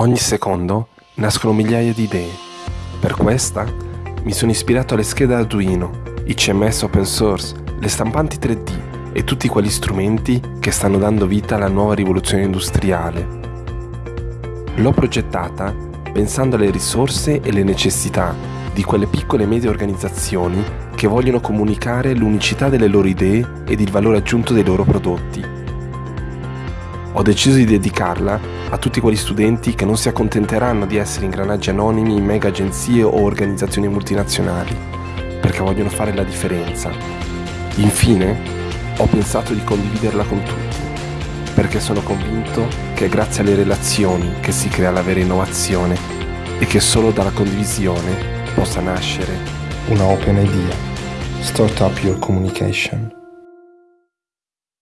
Ogni secondo nascono migliaia di idee. Per questa mi sono ispirato alle schede Arduino, i CMS open source, le stampanti 3D e tutti quegli strumenti che stanno dando vita alla nuova rivoluzione industriale. L'ho progettata pensando alle risorse e le necessità di quelle piccole e medie organizzazioni che vogliono comunicare l'unicità delle loro idee ed il valore aggiunto dei loro prodotti. Ho deciso di dedicarla a tutti quegli studenti che non si accontenteranno di essere ingranaggi anonimi in mega agenzie o organizzazioni multinazionali, perché vogliono fare la differenza. Infine, ho pensato di condividerla con tutti, perché sono convinto che è grazie alle relazioni che si crea la vera innovazione e che solo dalla condivisione possa nascere una open idea. Start up your communication.